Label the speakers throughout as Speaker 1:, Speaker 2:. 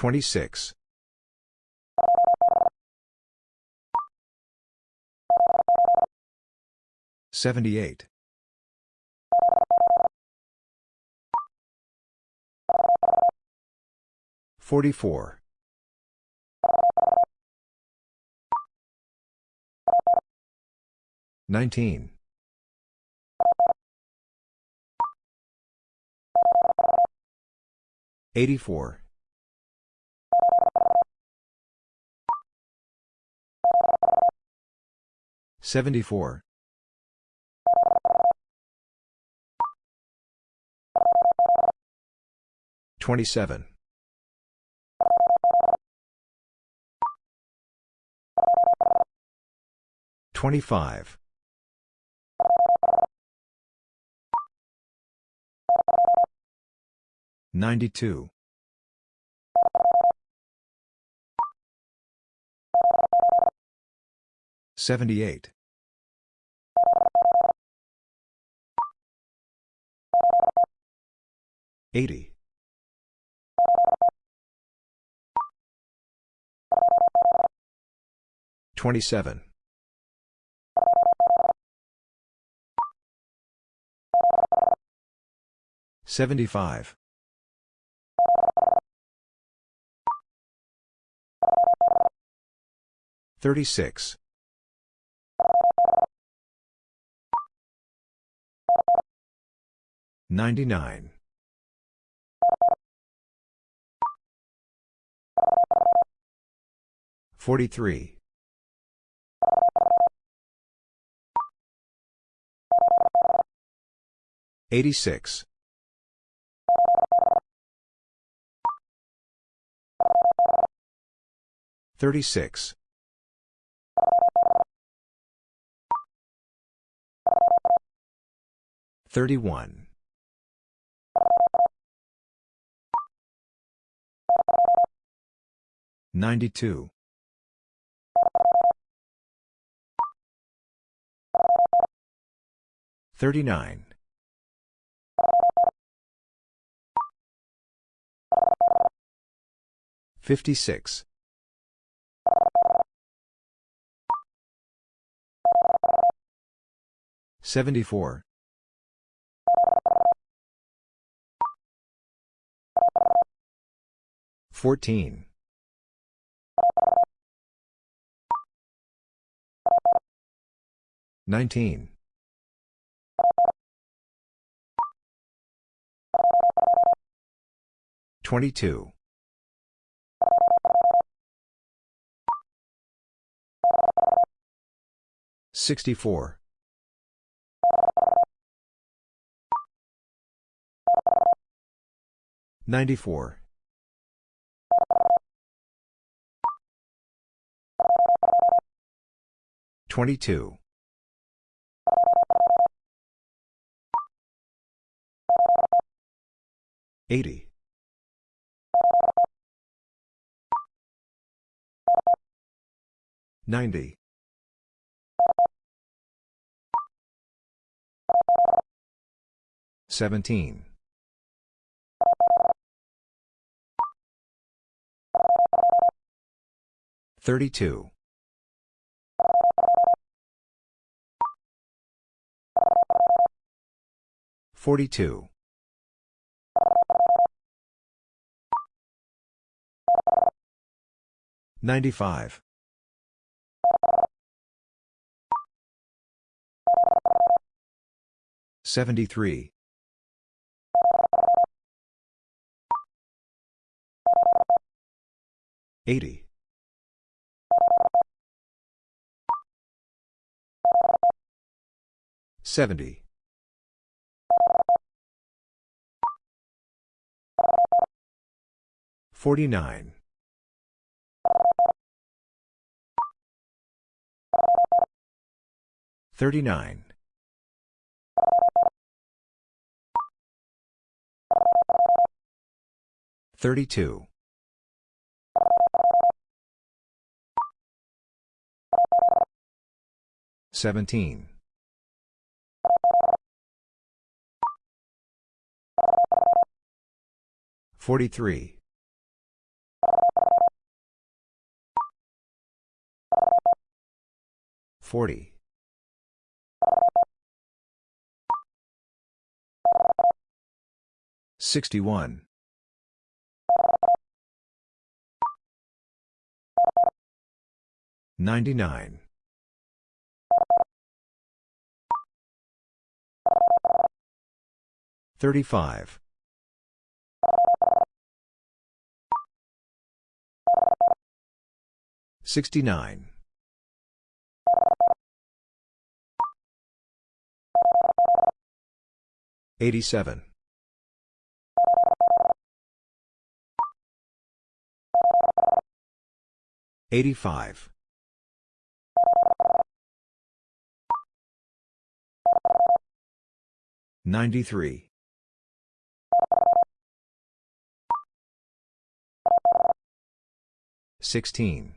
Speaker 1: 26. 78. 44. 19. 84. 74. 27. 25. 92. 78. 80. 27. 75. 36. 99. 43. 86. 36. 31. 92. 39. 56. 74. 14. 19. 22. 64. 94. 22. 80. 90. 17. 32. 42. 95. 73. 80. 70. 49. 39. Thirty-two. Seventeen. Forty-three. Forty. Sixty-one. 99. 35. 69. 87. 85. 93. 16.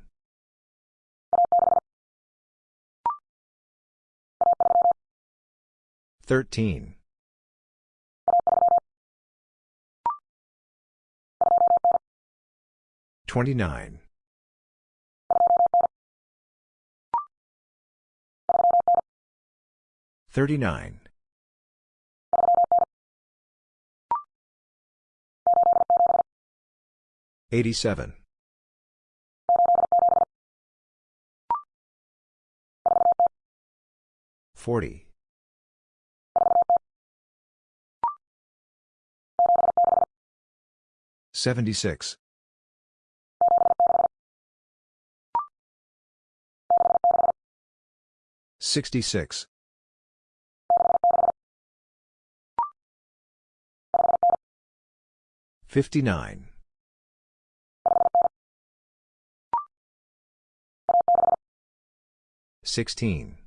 Speaker 1: 13. 29. 39. 87. 40. 76. 66. 59. 16.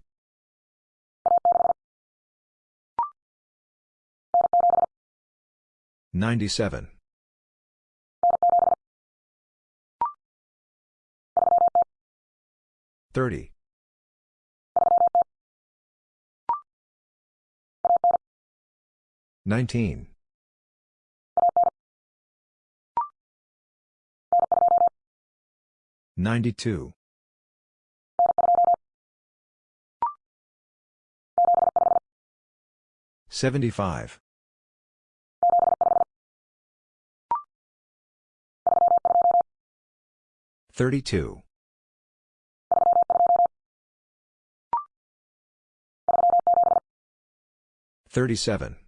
Speaker 1: 97. 30. 19. 92. 75. 32. 37.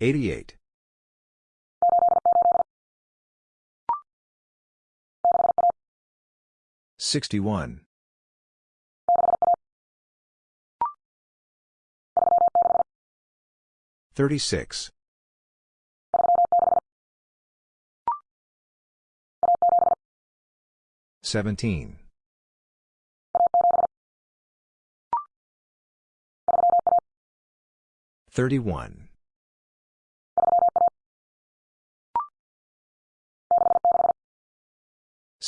Speaker 1: 88. 61. 36. 17. 31.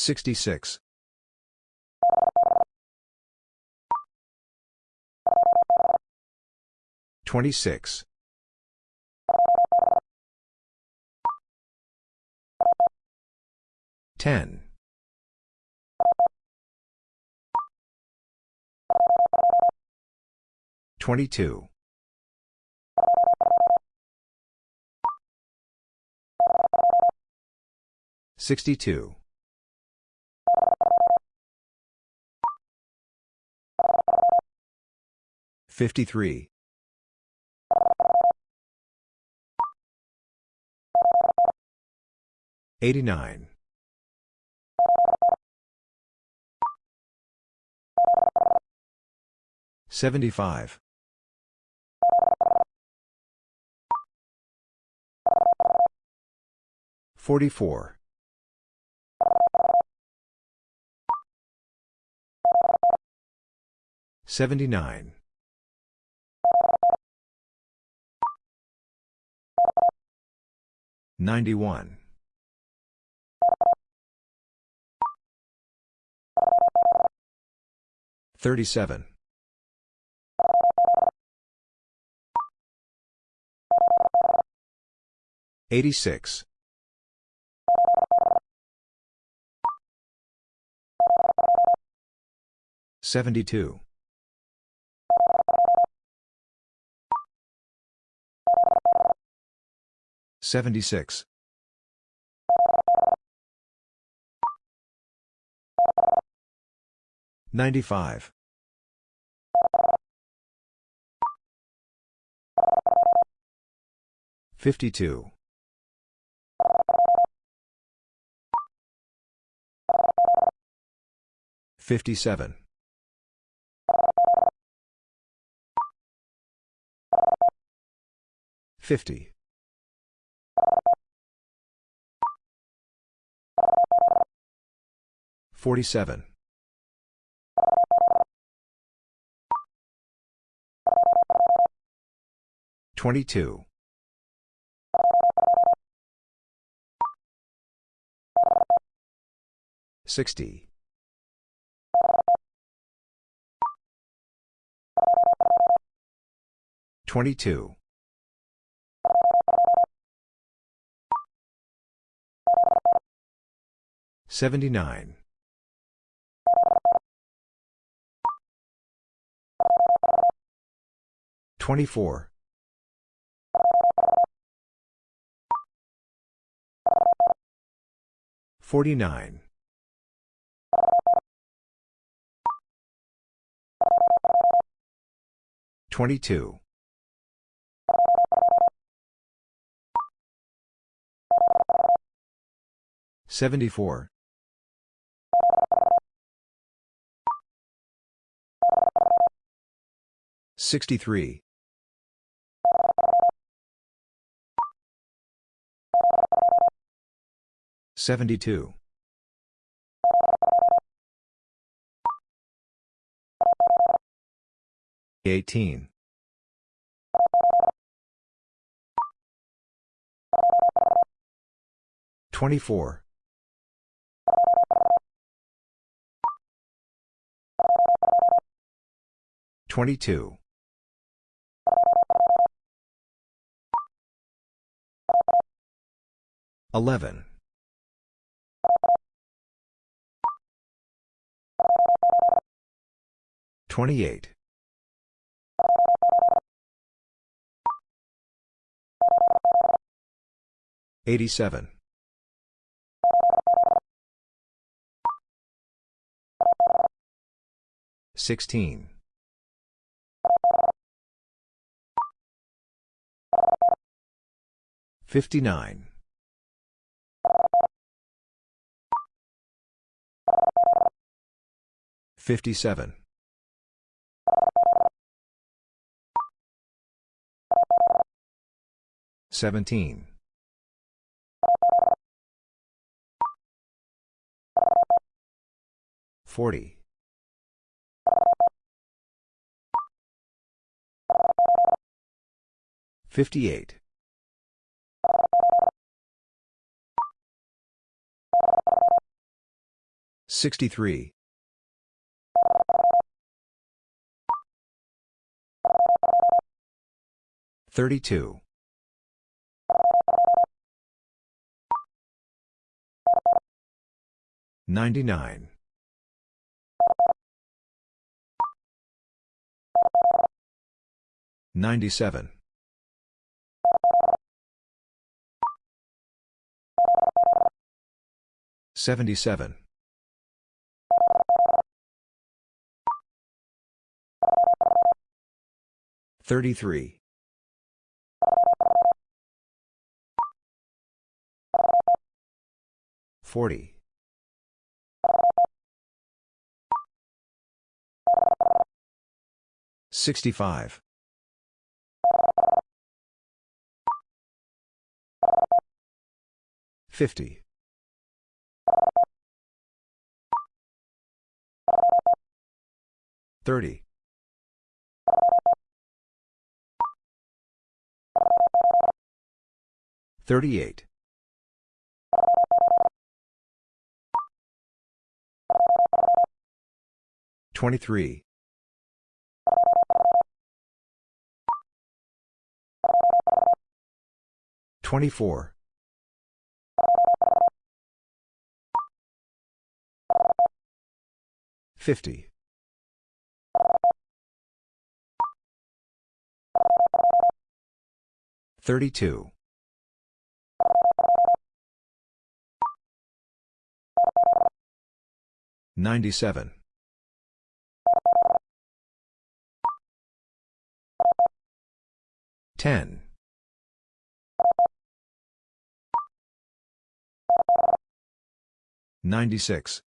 Speaker 1: 66. 26. 10. 22. 62. 53. 89. 75. 44. 79. 91. 37. 86. 72. 76. 95. 52. 57. 50. 47. 22. 60. 22. 79. 24. 49. 22. 74. 63. 72. 18. 24. 22. 11. 28. 87. 16. 59. 57. 17. 40. 58. 63. 32. 99. 97. 77. 33. 40. 65. 50. 30. 38. 23. 24. 50. 32. 97. 10. 96.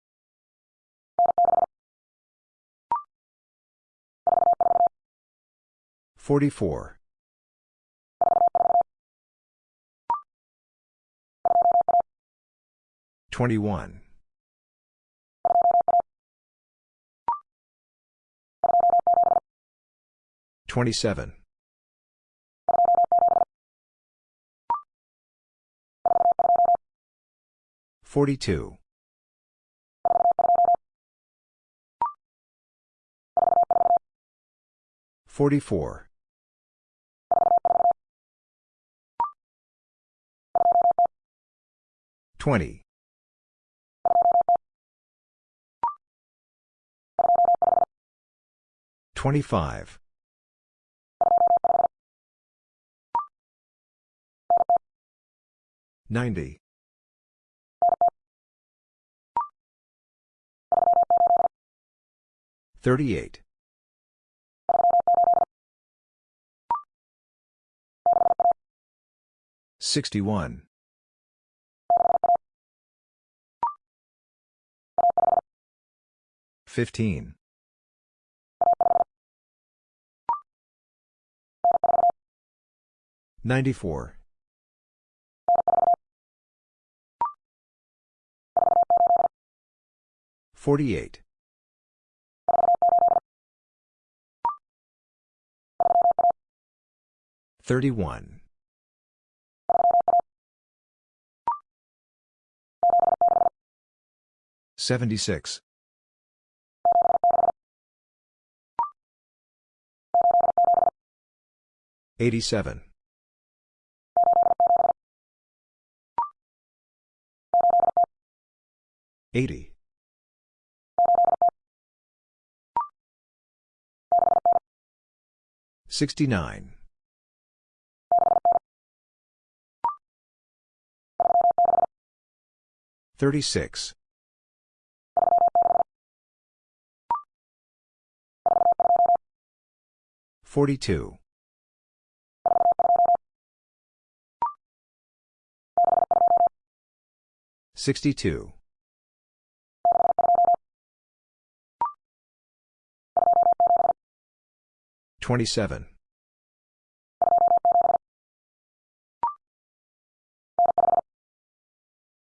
Speaker 1: 44. 21. 27. 42. 44. 20. 25. 90. 38. 61. 15. 94. 48. 31. 76. 87. 80. 69. 36. 42. 62. 27.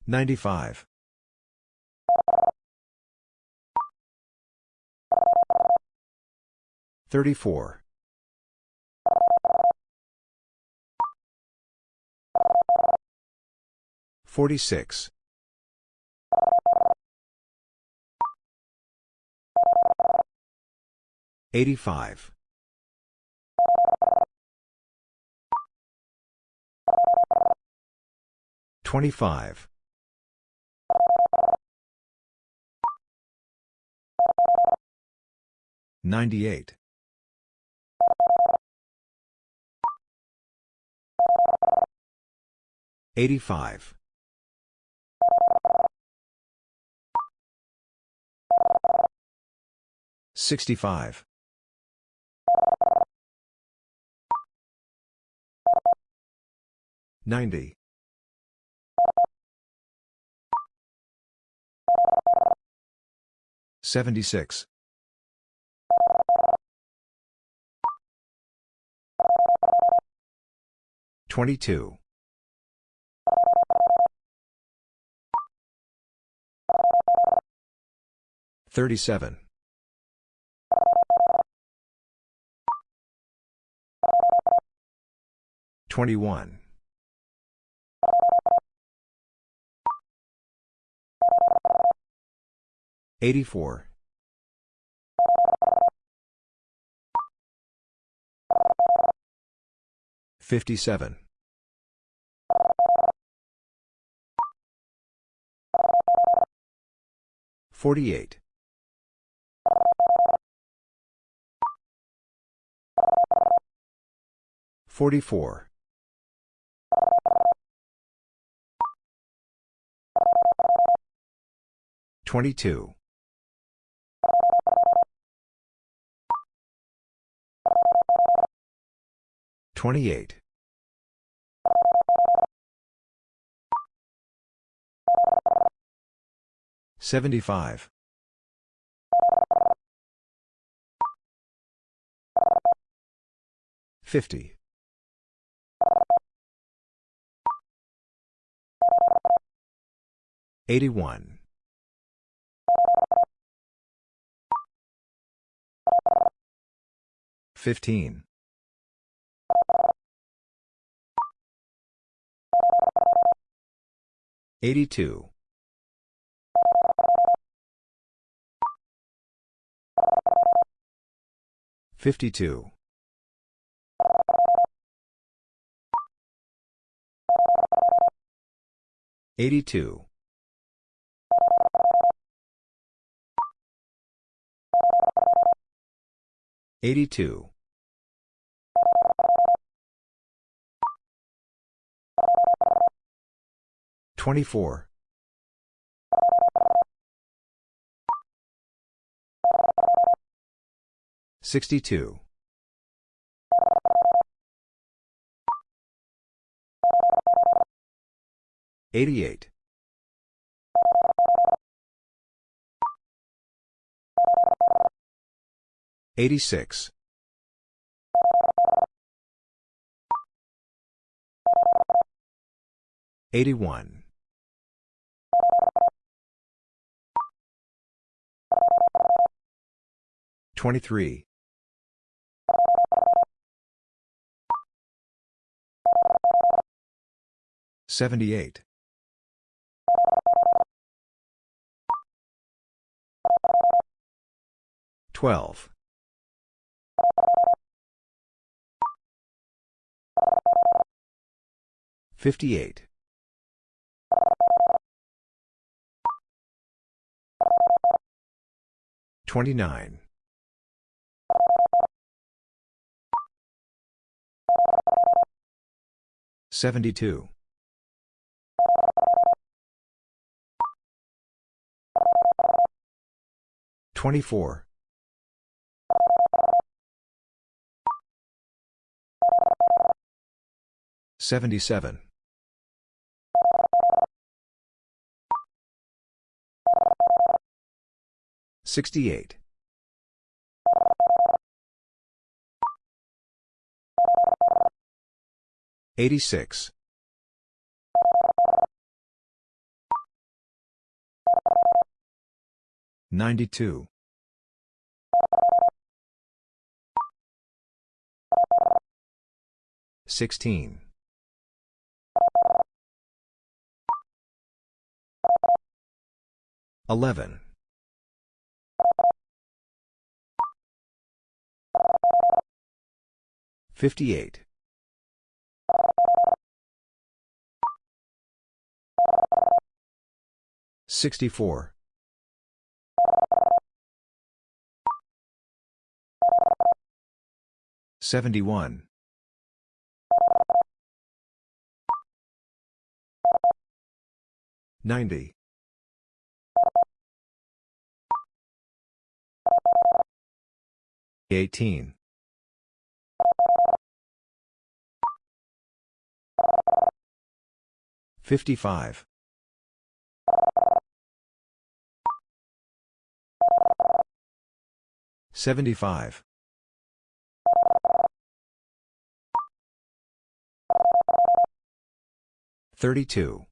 Speaker 1: 95. 34. 46. 85. 25. 98. 85. 65. 90. 76. 22. 37. 21. 84. 57. 48. 44. 22. 28. 75. 50. 81. 15. 82. 52. 82. 82. 24. 62. 88. 86. 81. 23. 78. 12. 58. 29. 72. 24. 77. 68. 86. 92. 16. 11. 58. 64. 71. 90. 18. 55. 75. 32.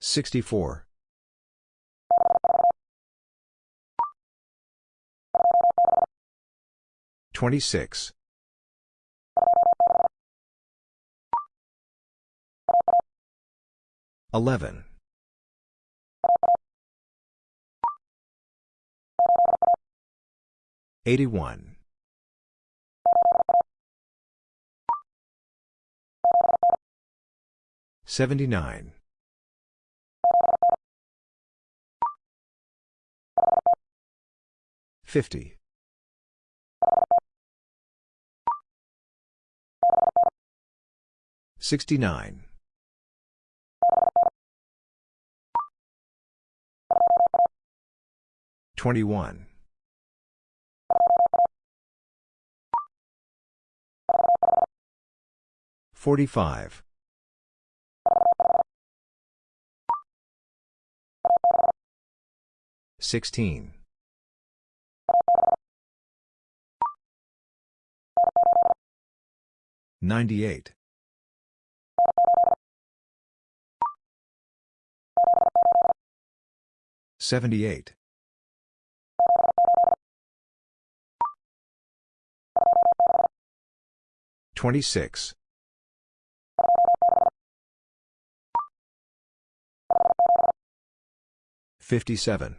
Speaker 1: 64. 26. 11. 81. 79. 50. 69. 21. 45. 16. 98. 78. 26. 57.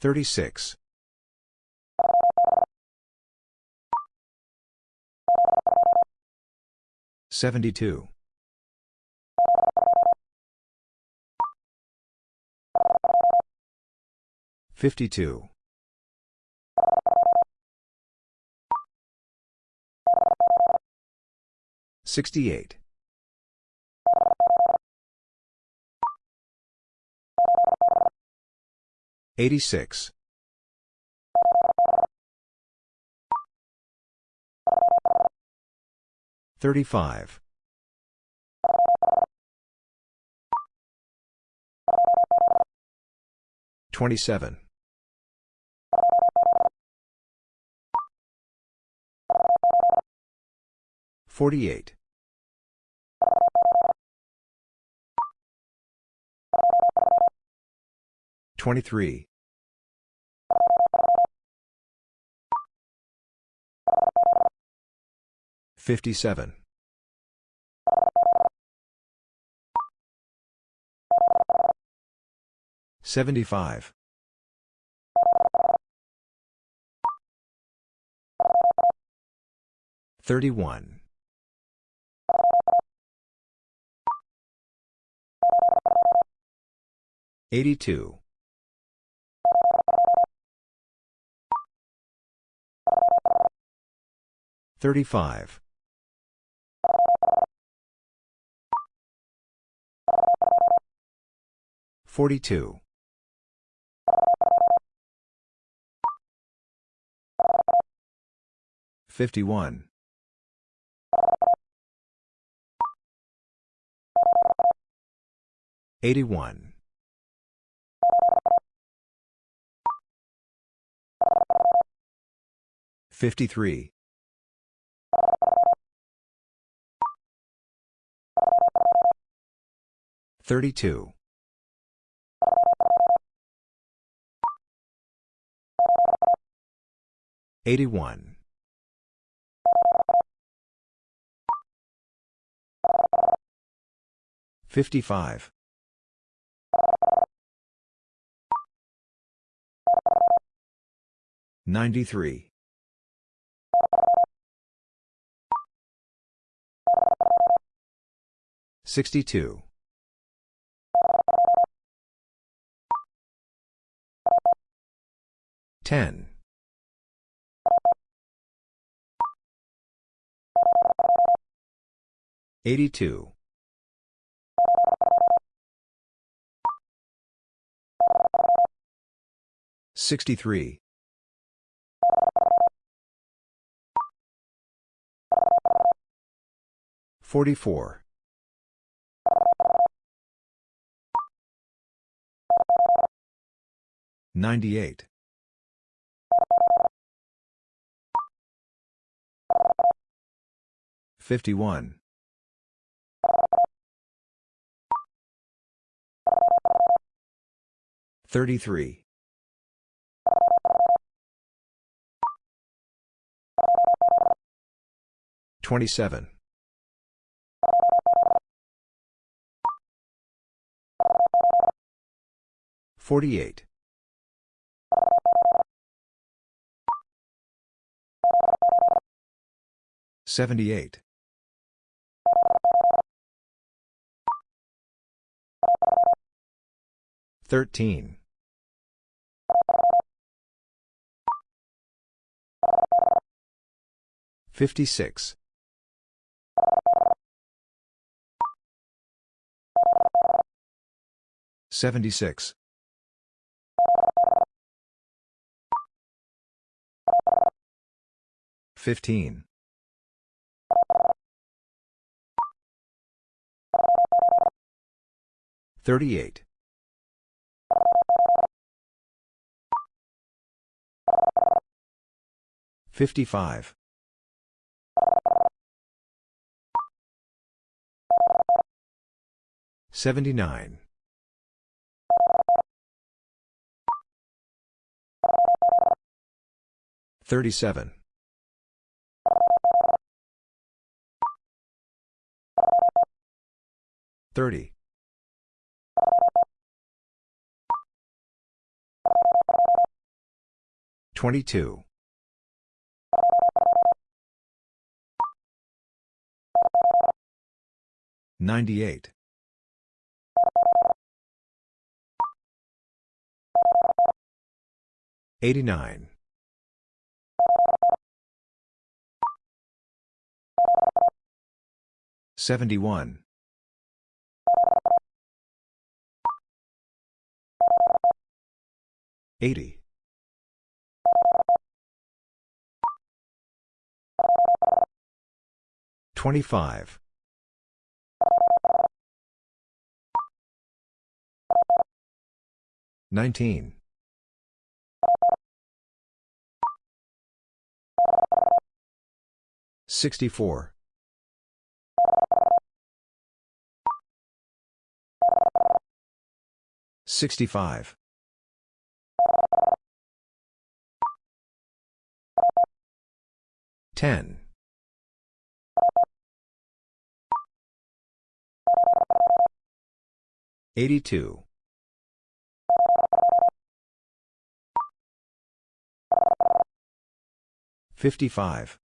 Speaker 1: 36. 72. 52. 68. 86. 35. 27. 48. 23. 57. 75. 31. 82. 35. 42. 51. 81. 53. 32. 81. 55. 93. 62. 10. 82. 63. 44. 98. 51. 33. 27. 48. 78. 13. 56. 76. 15. 38. 55. 79. 37. 30. 22. 98. 89. 71. 80. 25. 19. 64. 65. 10. 82. 55.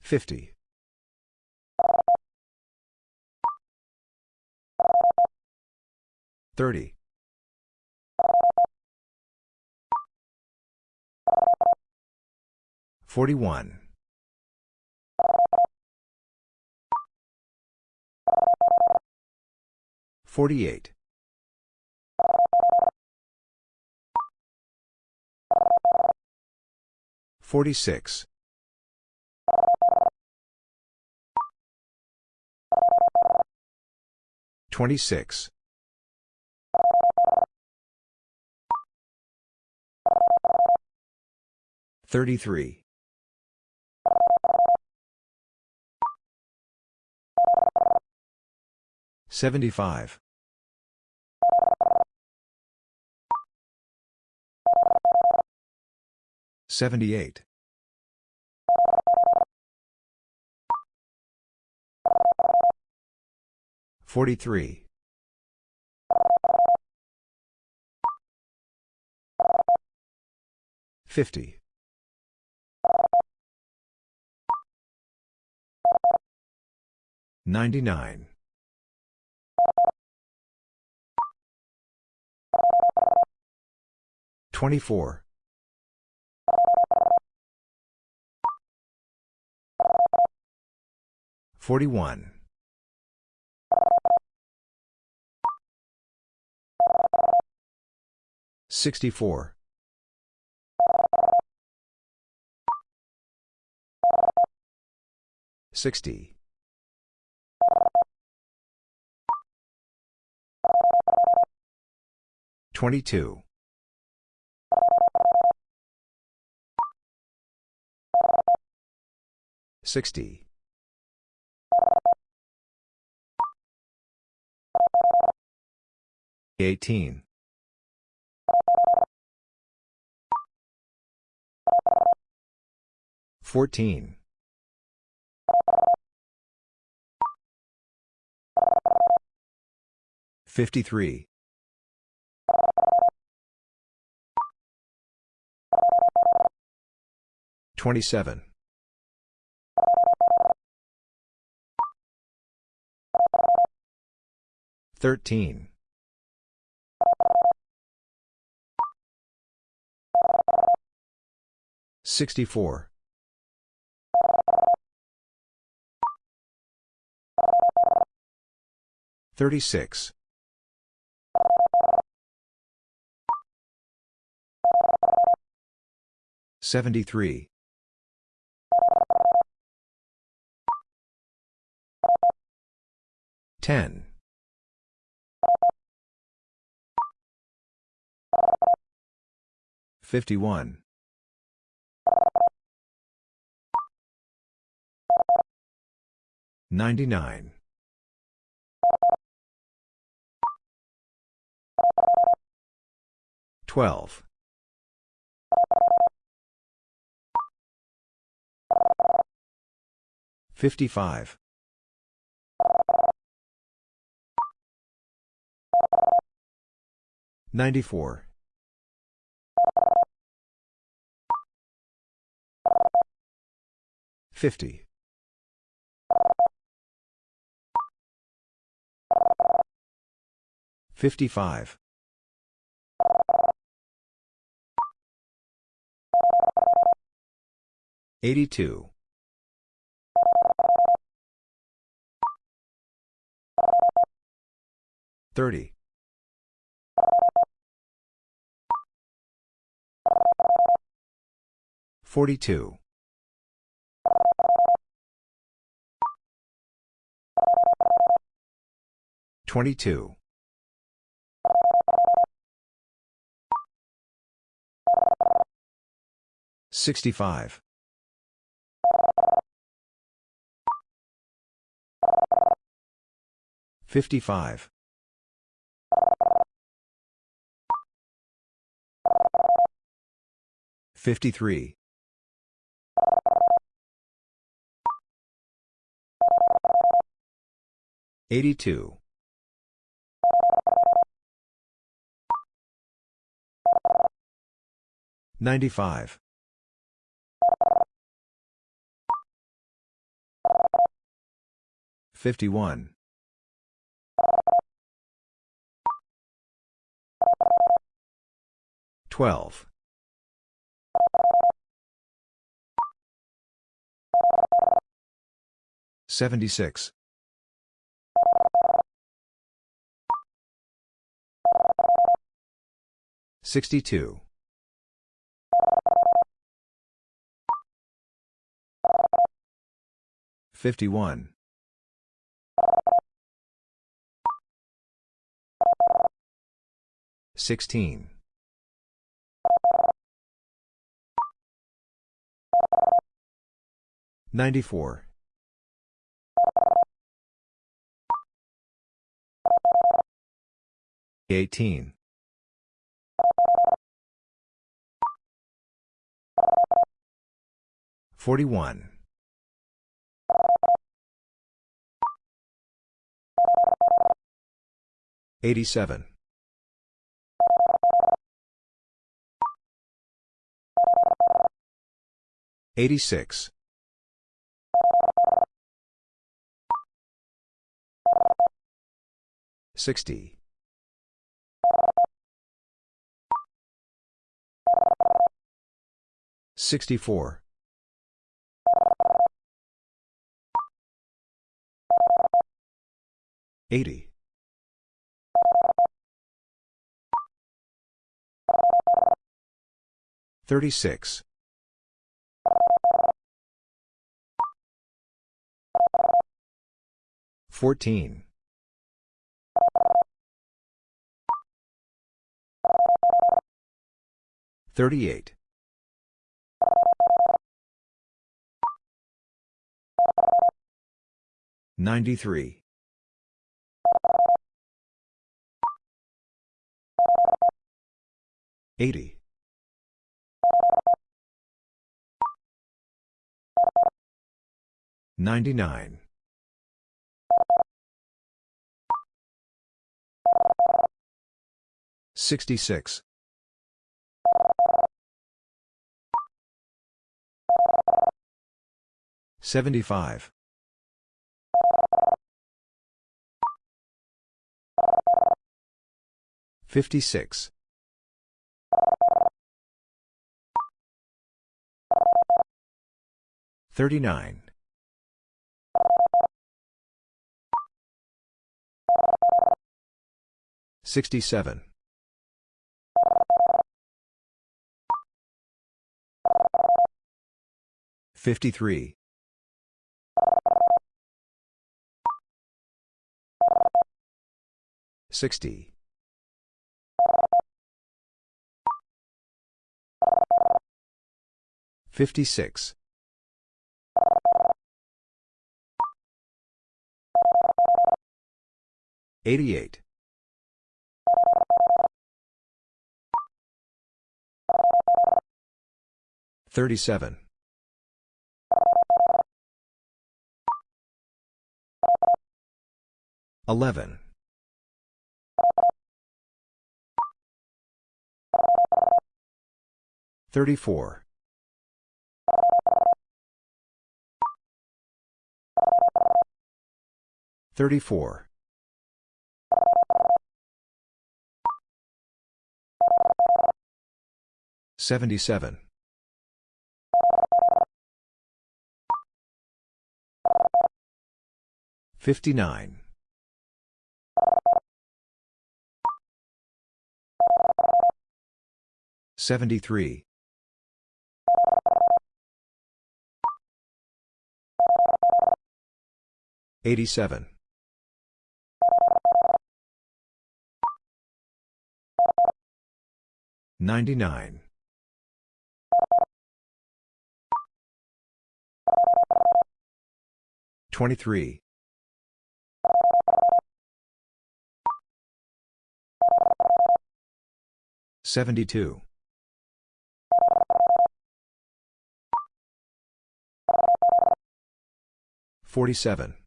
Speaker 1: 50. 30. 41. 48. 46. 26. 33. 75. 78. 43. 50. 99. 24. 41. 64. 60. 22. 60. 18. 14. 53. 27. 13. 64. 36. 73. 10. 51. 99. 12. 55. 94. 50. 55. 82. 30. 42. 22. 65. 55. 53. 82. 95. 51. 12. 76. 62. 51. 16. 94. 18. 41. 87. 86. 60. 64. 80. 36. 14. 38. 93. 80. 99. 66. 75. 56. 39. 67. 53. 60. 56. 88. 37. 11. 34. 34. 77. 59. 73. 87. 99. 23. 72. 47.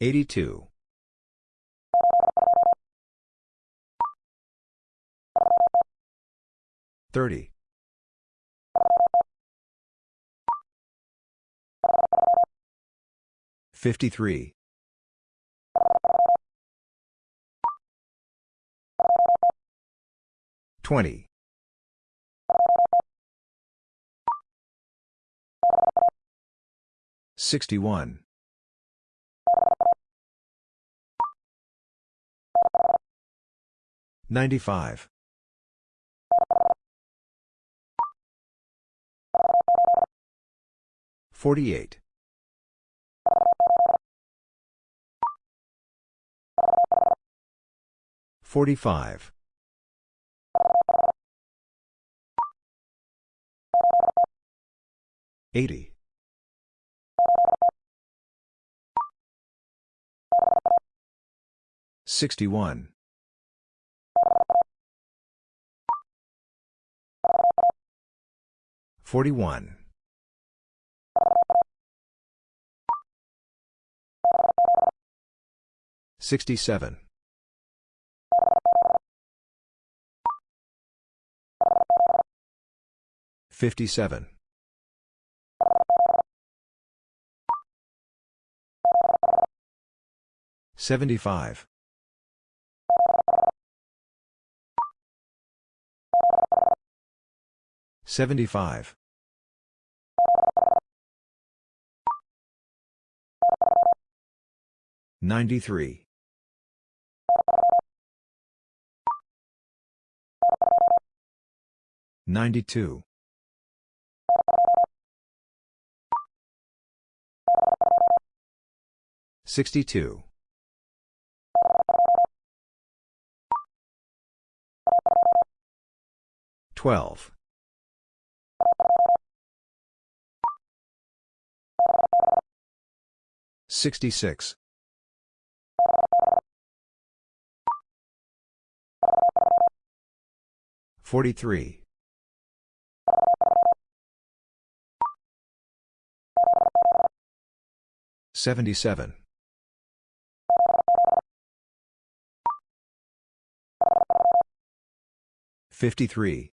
Speaker 1: 82. 30. 53. 20. 61. 95. 48. 45. 80. 61. 41. 67. 57. 75. 75. 93. 92. 62. 12. 66. 43. 77. 53.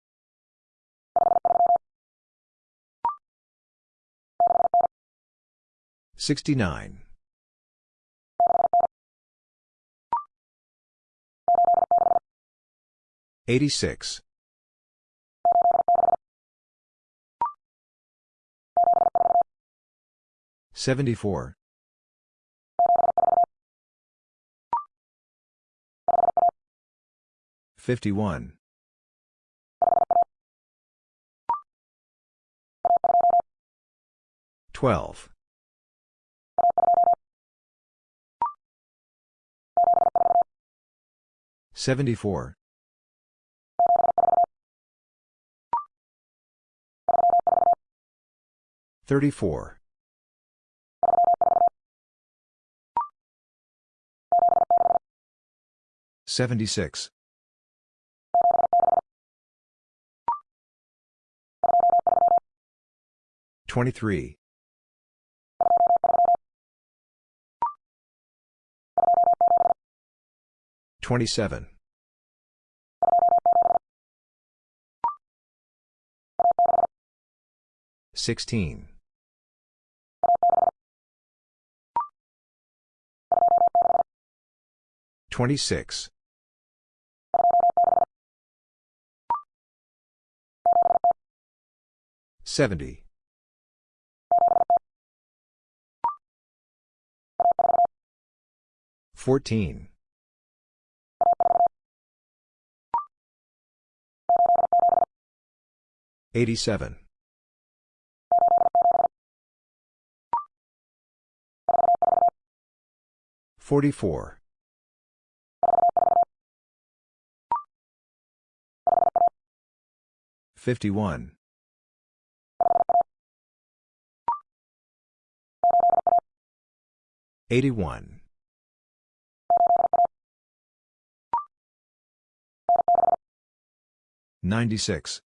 Speaker 1: 69. 86. 74. 51. 12. 74. 34. 76. 23. 27. 16. 26. 70. 14. 87. 44. 51. 81. 96.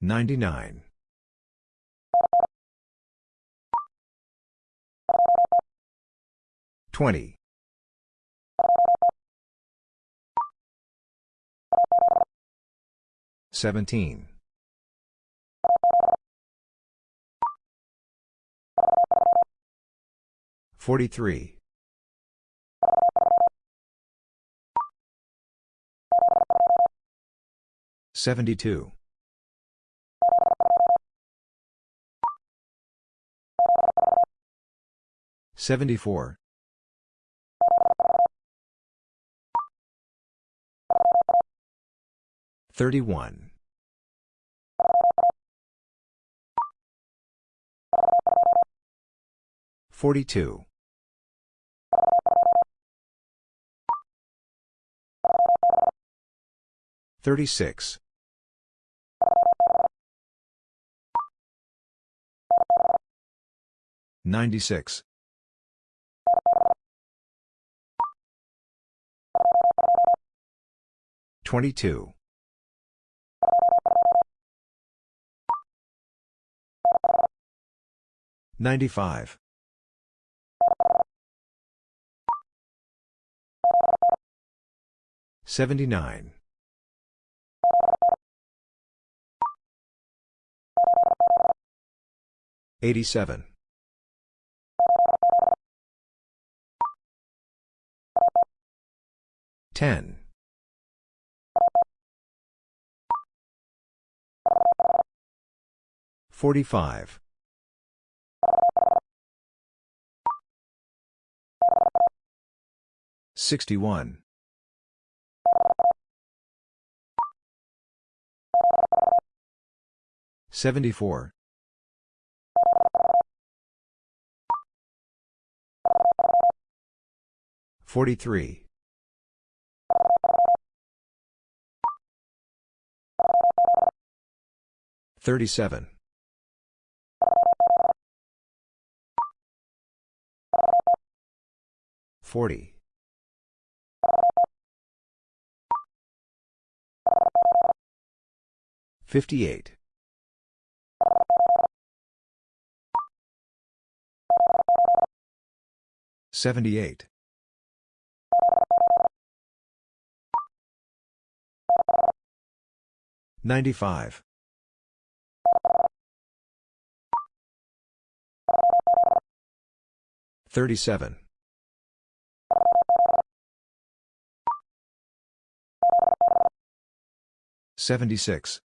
Speaker 1: 99. 20. 17. 43. 72. 74. 31. 42. 36. 96. 22. 95. 79. 87. 10. 45. 61. 74. 43. 37. 40. 58. 78. 95. 37. 76.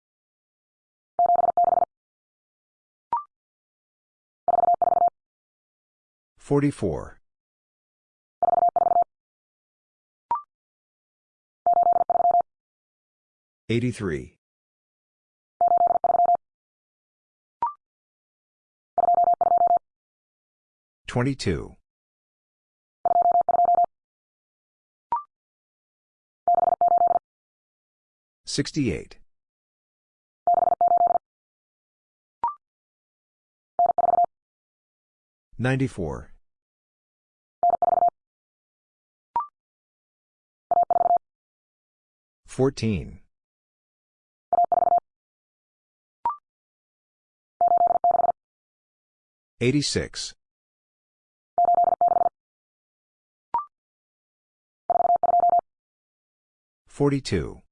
Speaker 1: 44. 83. 22. 68. 94. 14. 86. 42.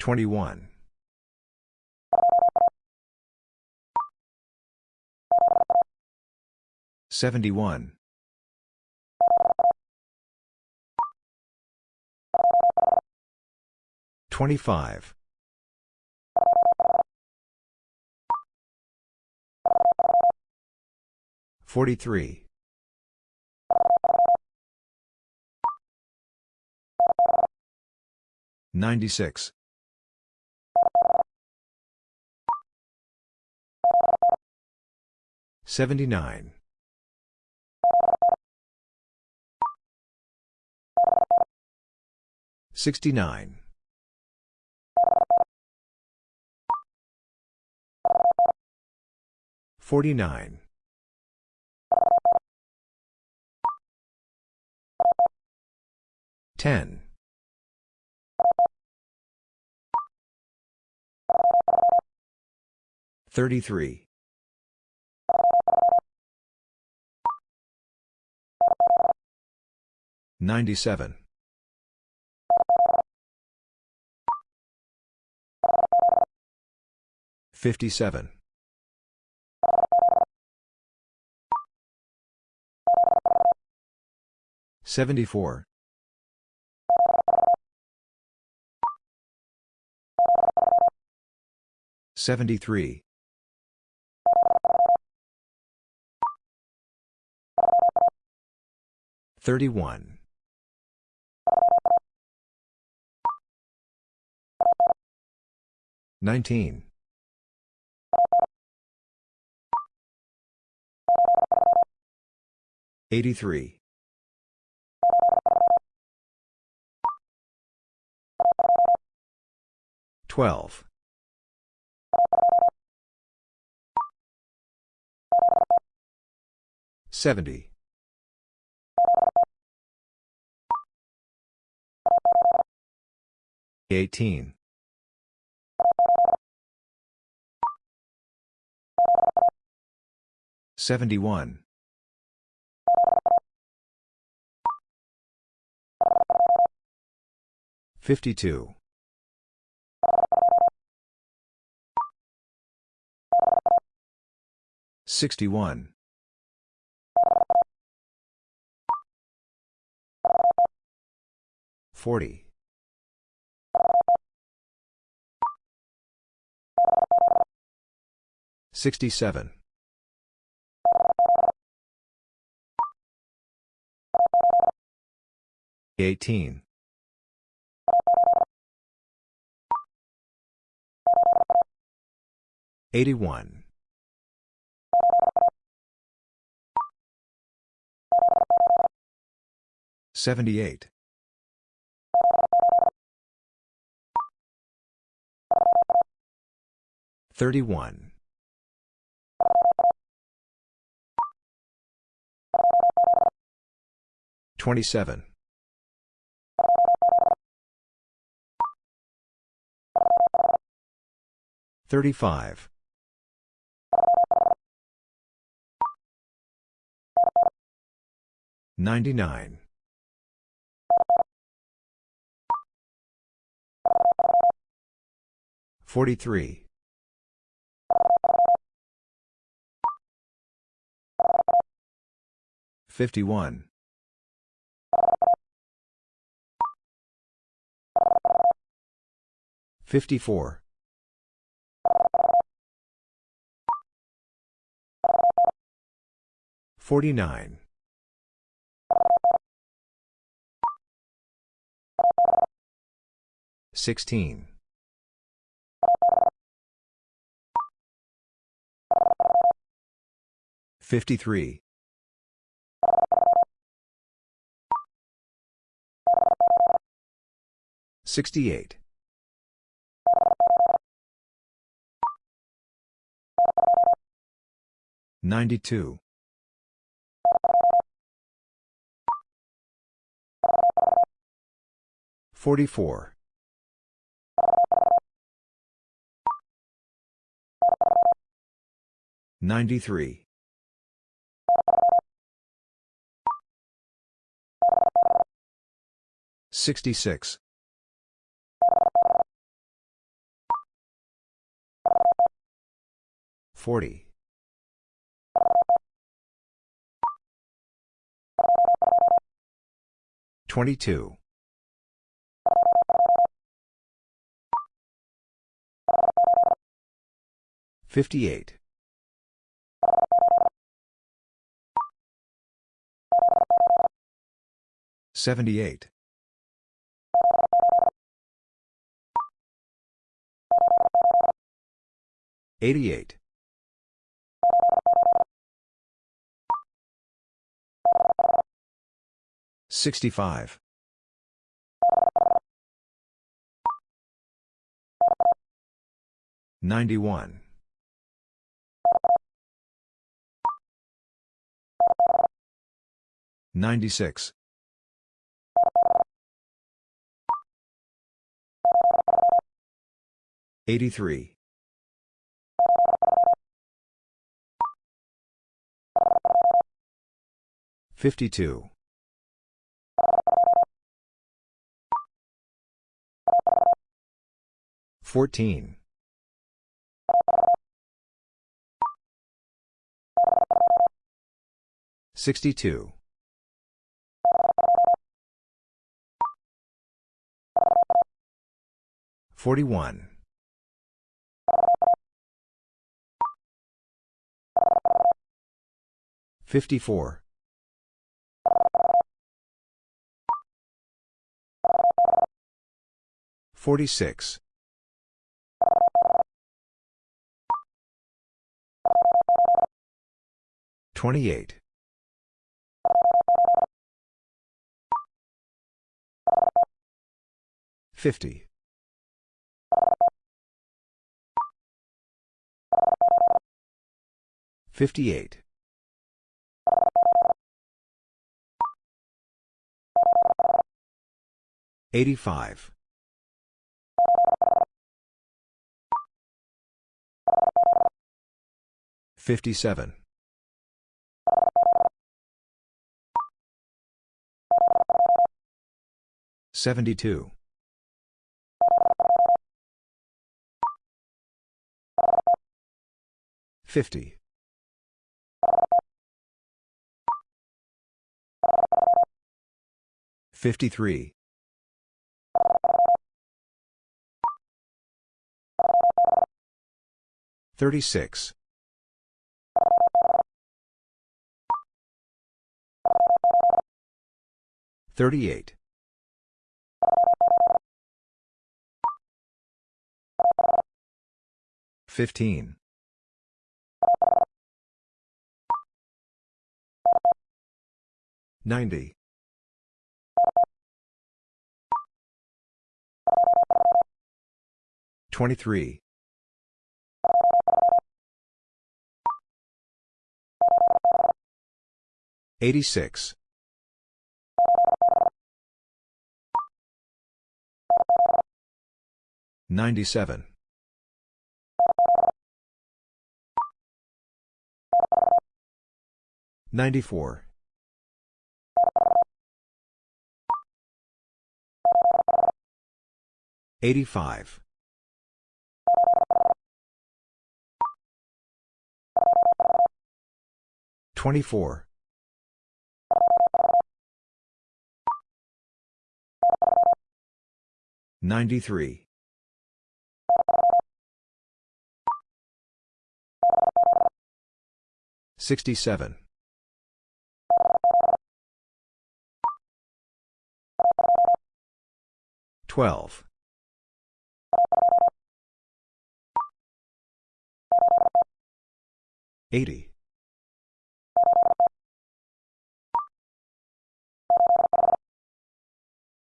Speaker 1: 21. 71. 25. 43. 96. 79. 69. 49. 10. 33. 97. 57. 74. 73. 31. 19. 83. 12. 70. 18. 71. 52. 61. 40. 67. 18. 81. 78. 31. 27. 35. 99. 43. 51. 54. 49. 16. 53. 68. 92. 44. 93. 66. 40. 22. 58. 78. 88. 65. 91. 96. 83. 52. 14. 62. 41. 54. 46. 28. 50. 58. 85. 57. 72. 50. 53. 36. 38. 15. 90. 23. 86. 97. 94. 85. 24. 93. 67. 12. 80.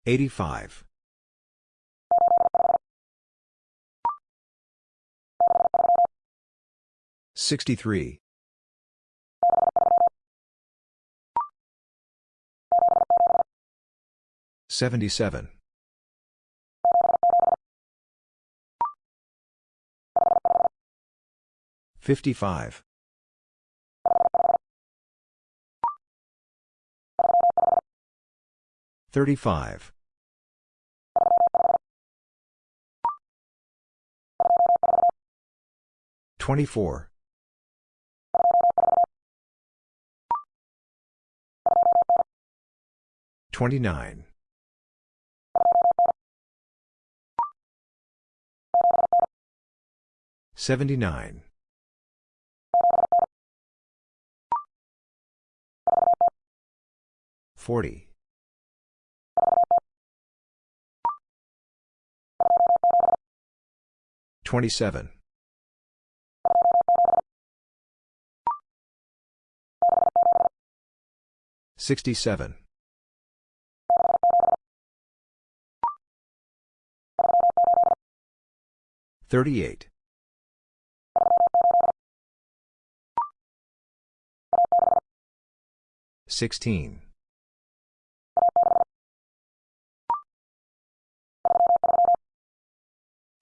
Speaker 1: 85. 63. 77. 55. 35. 24. 29. 79. 40. 27. 67. 38. 16.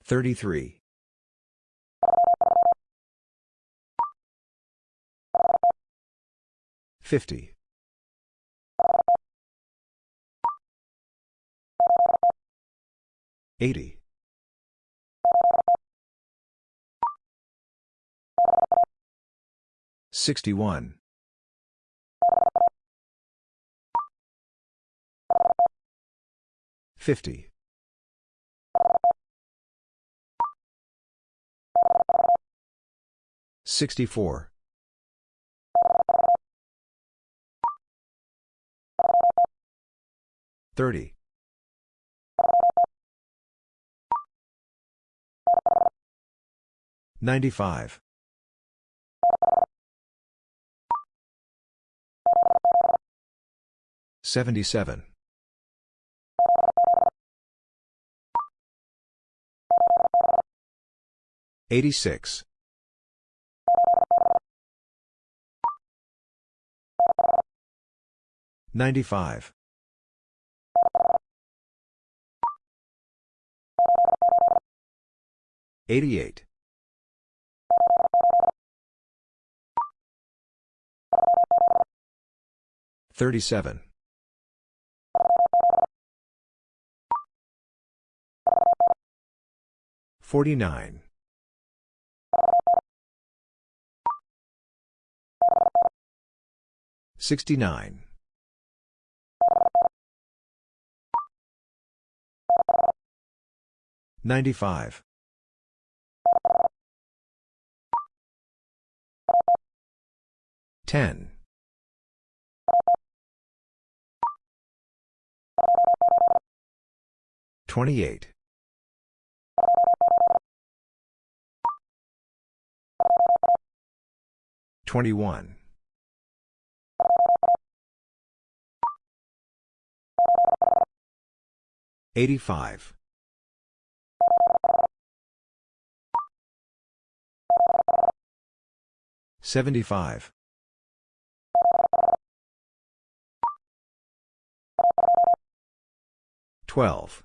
Speaker 1: 33. 50. 80. 61. 50. 64. 30. 95. 77. 86. 95. 88. 37. 49. 69. 95. 10. 28. 21. 85. 75. 12.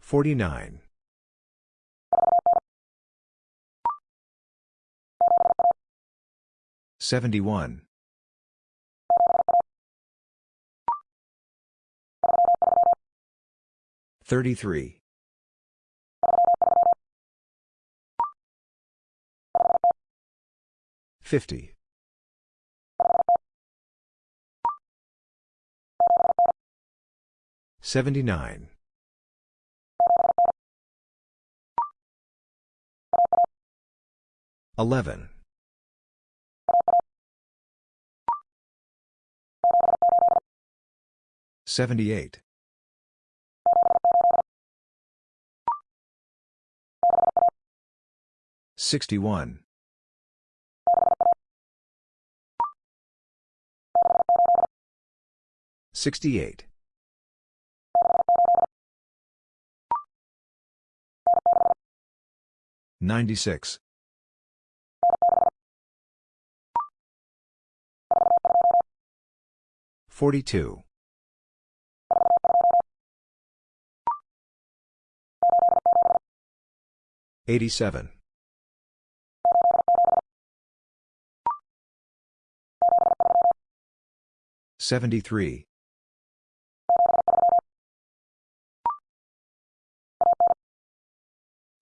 Speaker 1: 49. 71. 33. 50. 79. 11. 78. 61. 68. 96. 42. 87. 73.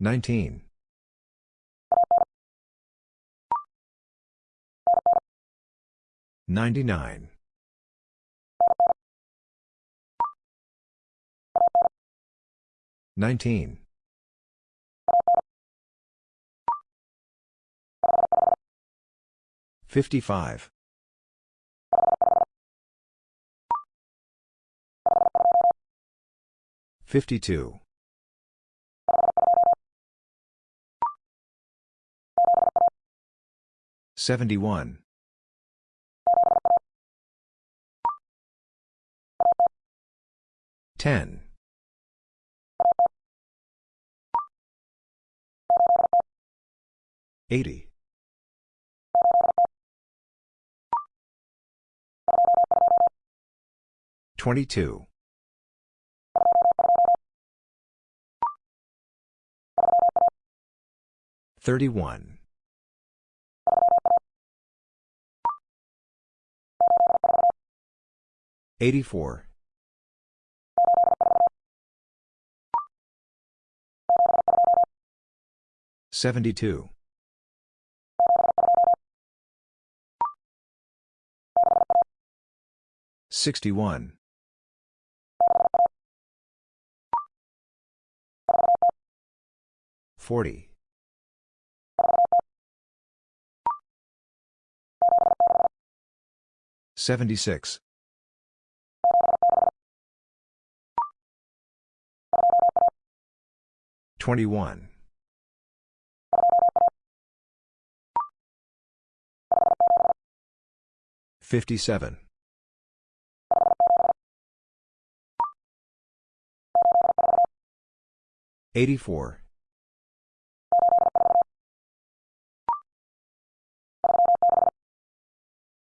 Speaker 1: 19. 99. 19. 55. 52. 71. 10. 80. 22. 31. 84. 72. 61. 40. 76. 21. 57. 84.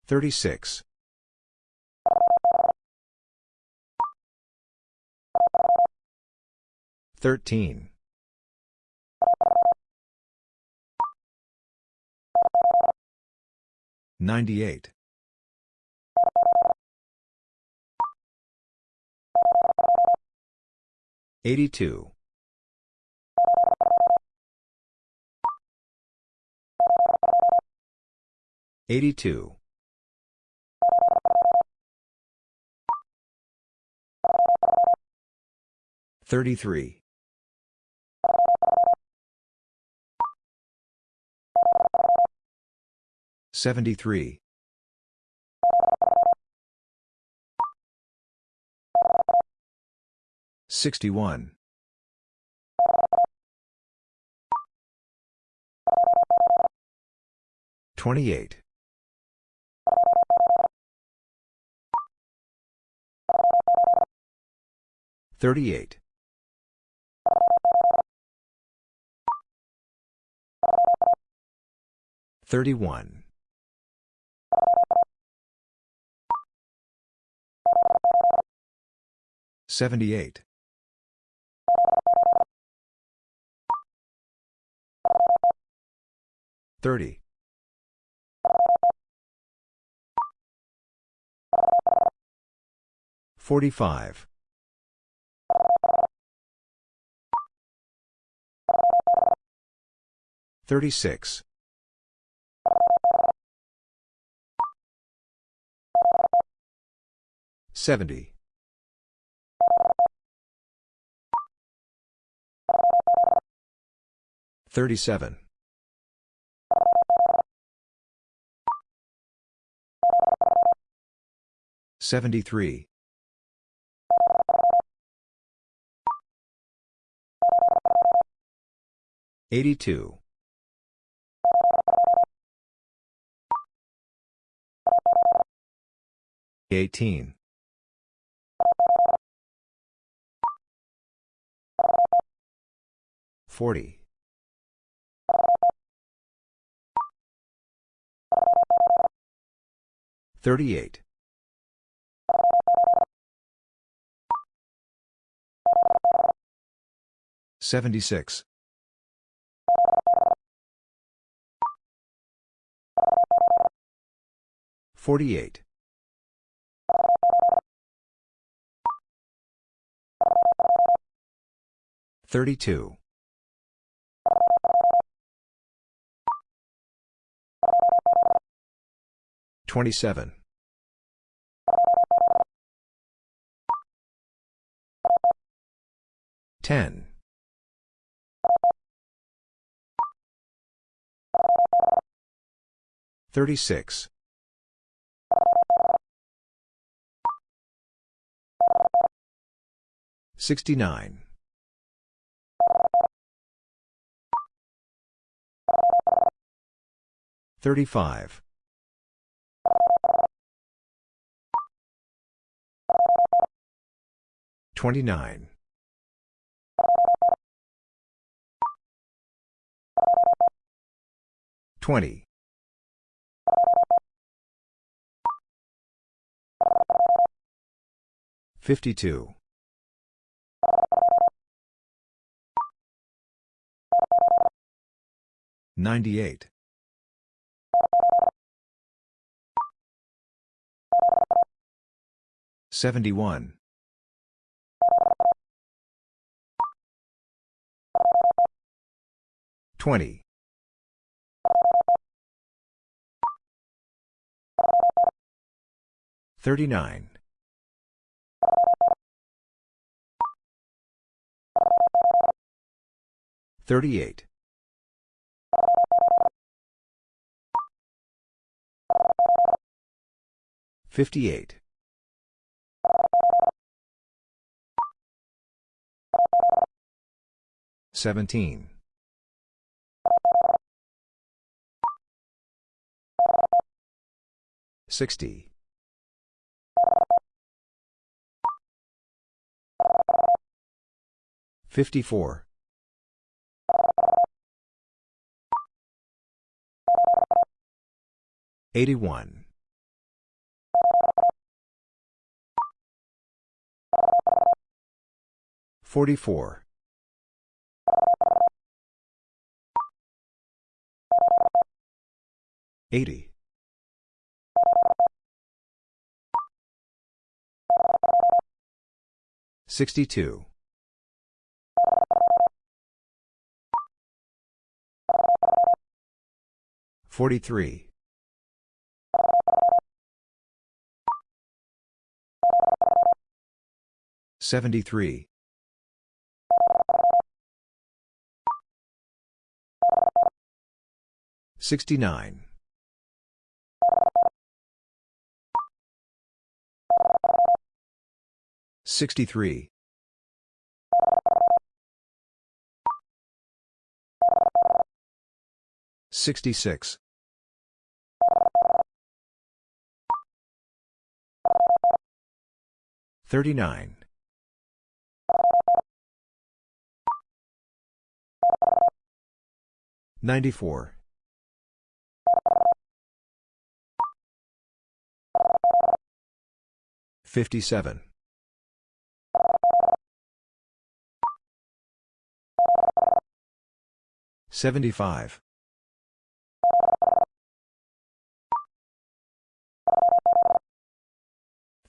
Speaker 1: 36. 13. 98. 82. 82. 33. 73. 61. 28. 38. 31. 78. 30. 45. 36. Seventy. Thirty-seven. Seventy-three. Eighty-two. Eighteen. 40. 38. 76. 48. 32. 27. 10. 36. 69. 35. 29. 20. 52. 98. 71. 20. 39. 38. 58. 17. 60. 54. 81. 44. 80. 62. 43. 73. 69. 63. 66. 39. 94. 57. 75.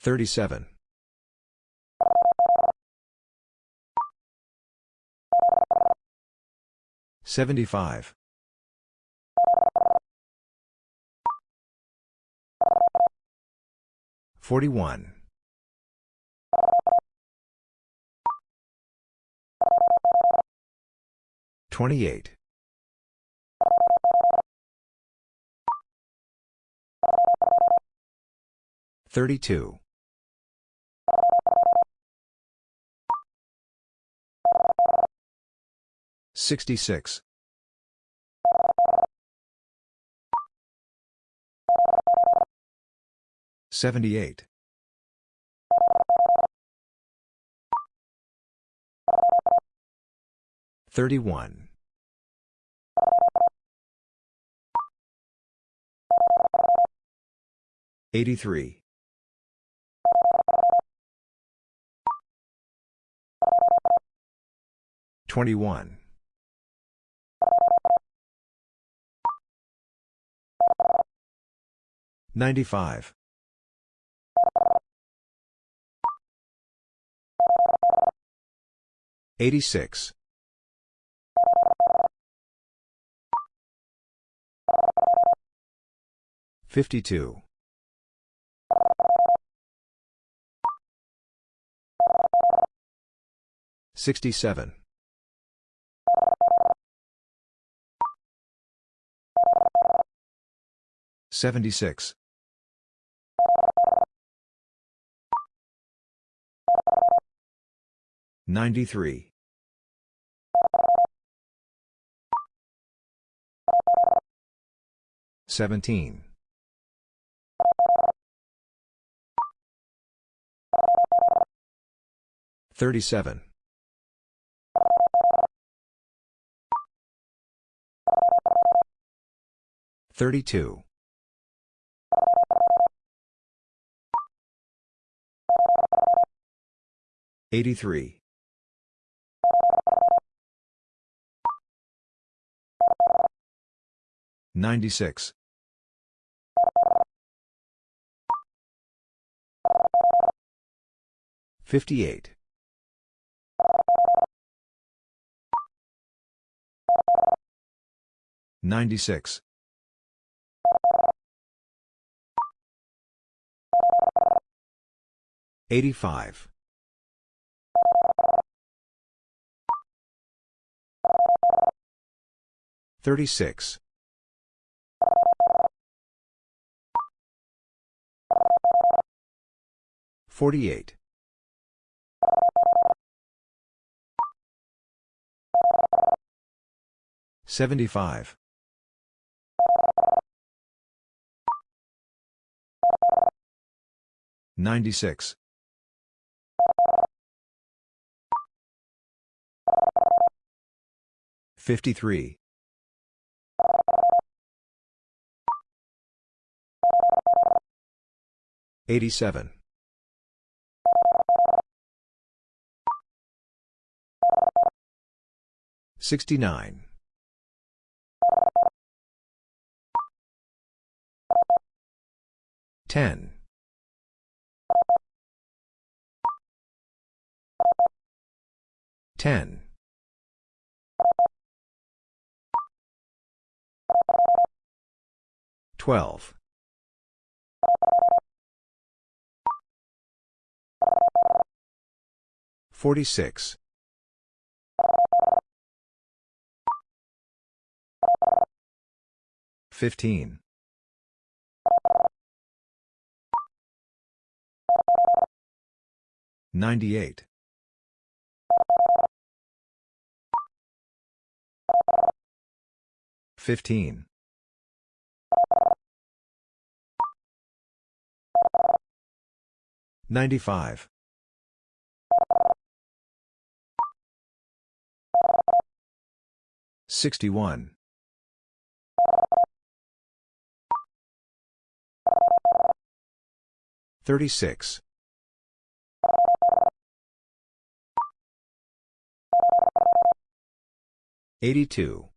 Speaker 1: 37. 75. 41. 28. 32. 66. 78. 31. 83. 21. 95. 86. 52. 67. 76. 93. 17. 37. 32. 83. 96. 58. 96. 85. 36. 48. 75. 96. 53. 87. 69. 10. 10. 12. 46. 15. 98. 15. 95. 61. 36. 82.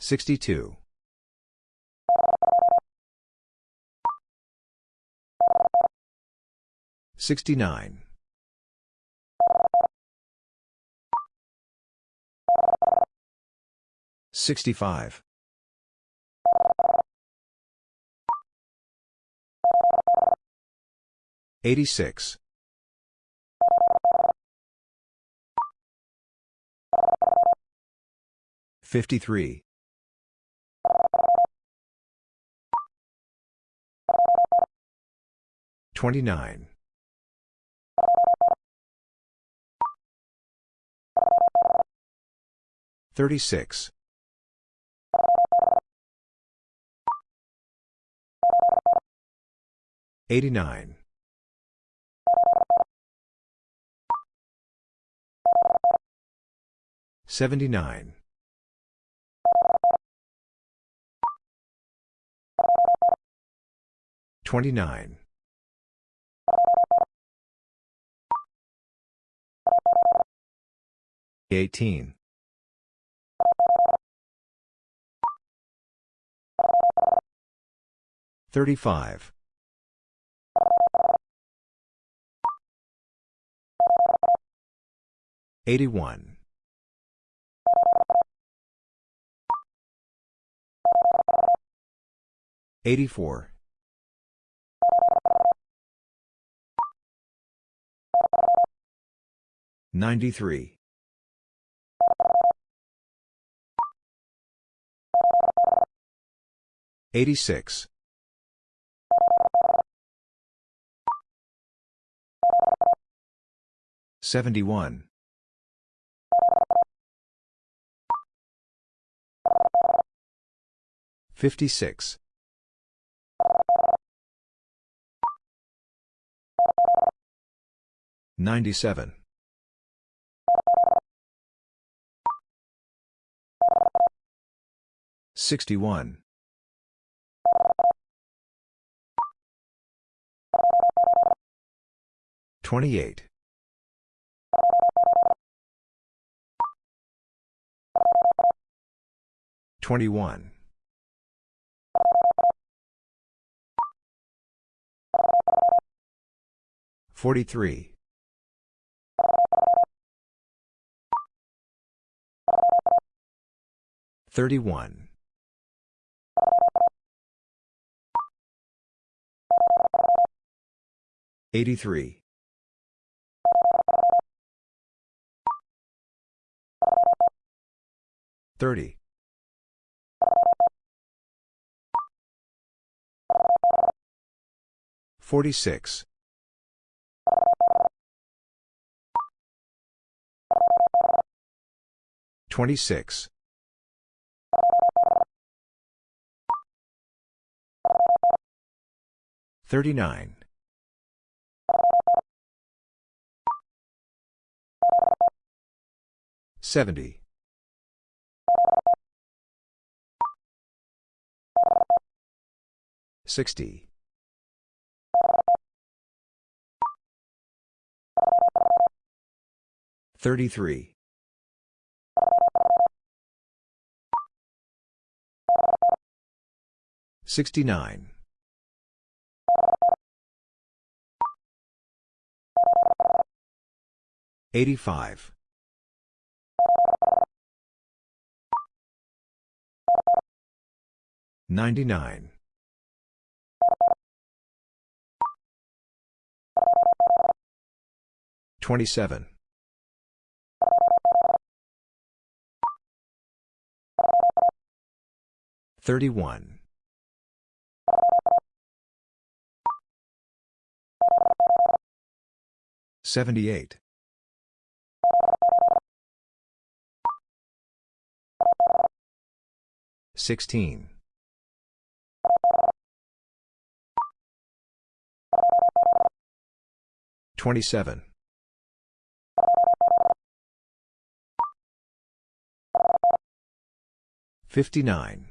Speaker 1: 62. 69. 65. 86. 53. Twenty-nine. Thirty-six. Eighty-nine. Seventy-nine. Twenty-nine. 18. 35. 81. 84. 93. 86. 71. 56. 97. 61. 28. 21. 43. 31. 83. 30. 46. 26. 39. 70. 60. 33. 69. 85. 99. 27. 31. 78. 16. 27. 59.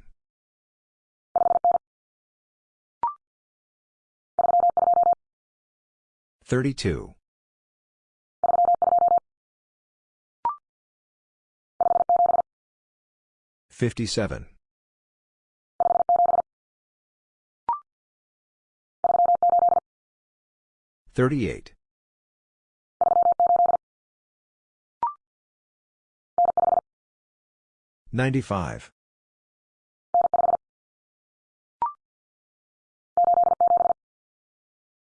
Speaker 1: 32. 57. 38. 95.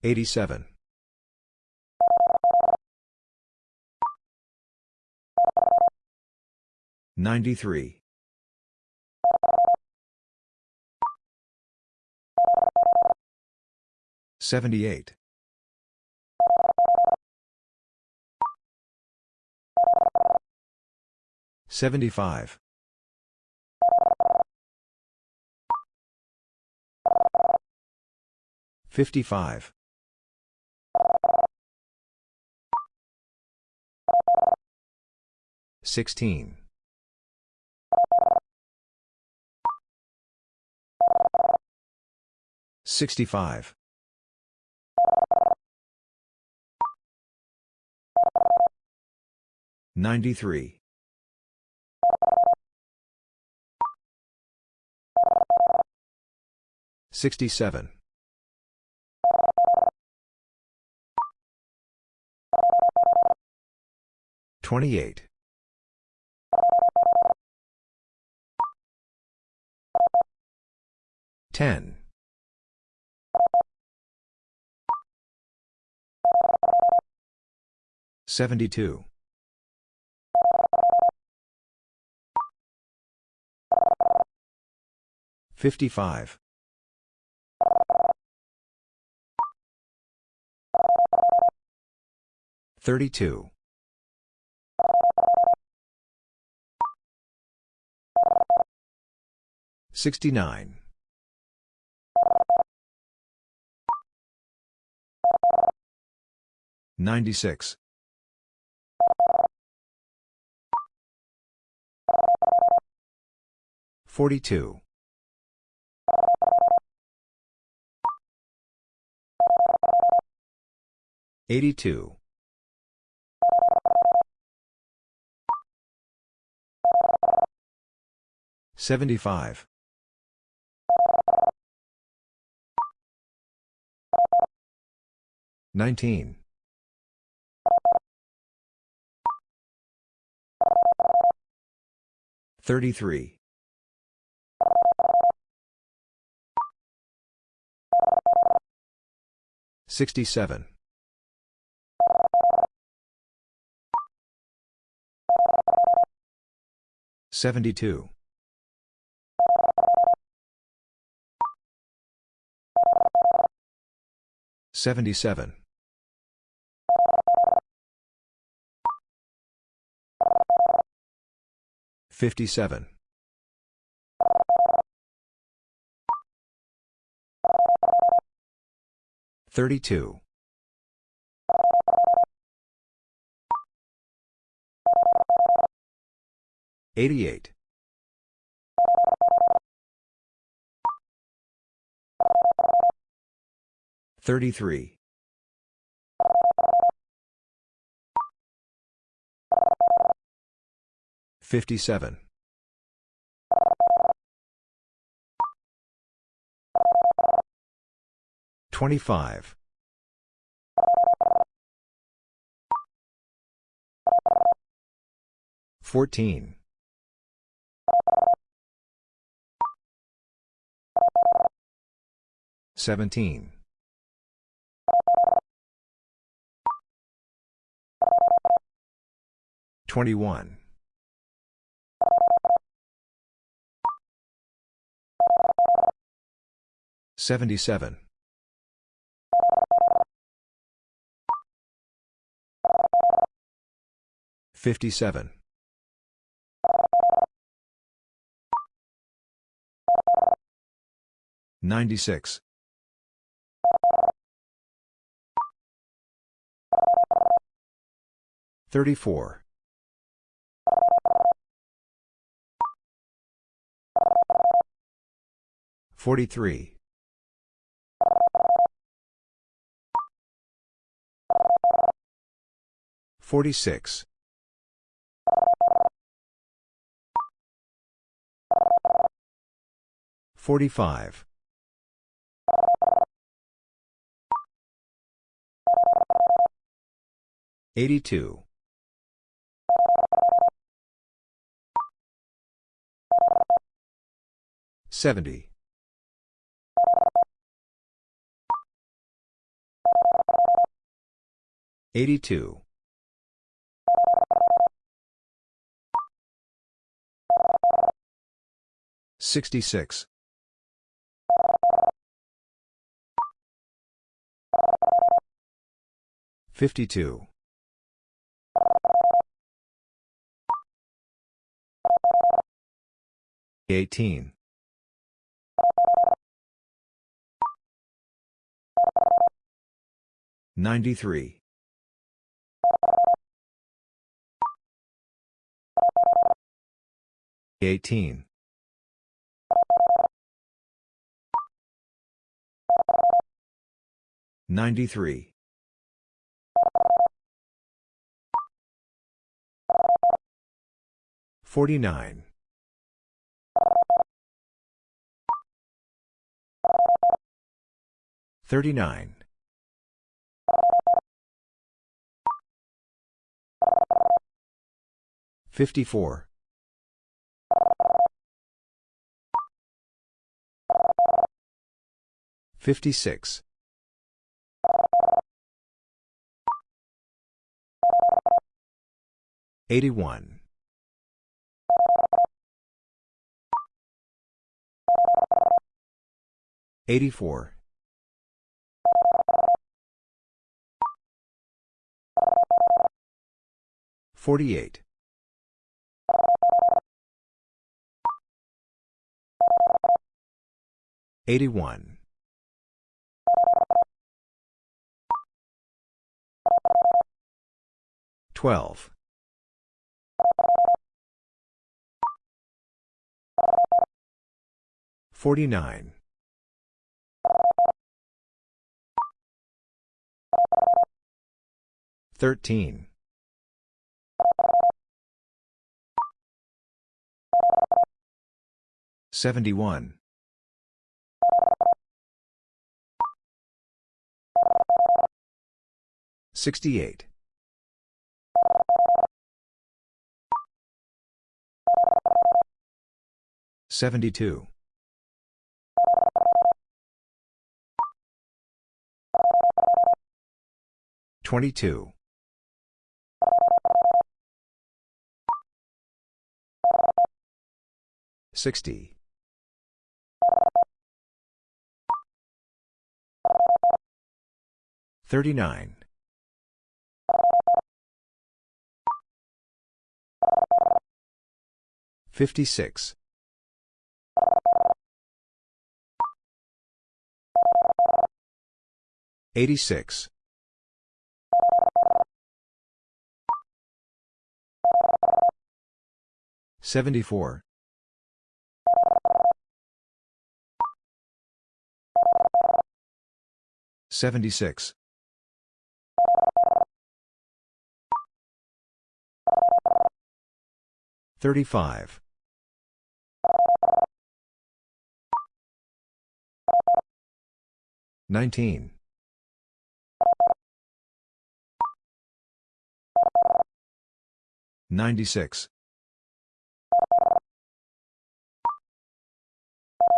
Speaker 1: 87. 93. 78. 75. 55. 16. 65. 93. 67. 28. 10. 72. 55. 32. 69. 96. 42. 82. 75. 19. 33. 67. 72. 77. 57. 32. 88. 33. 57. 25. 14. 17. 21. 77. 57. 96. 34. 43. 46. 45. 82. 70. 82. 66. 52. 18. 93. 18. 93. 49. 39. 54. 56. 81. 84. 48. 81. 12. 49. 13. 71. 68. 72. 22. 60. 39. 56. 86. 74. 76. 35. 19. 96.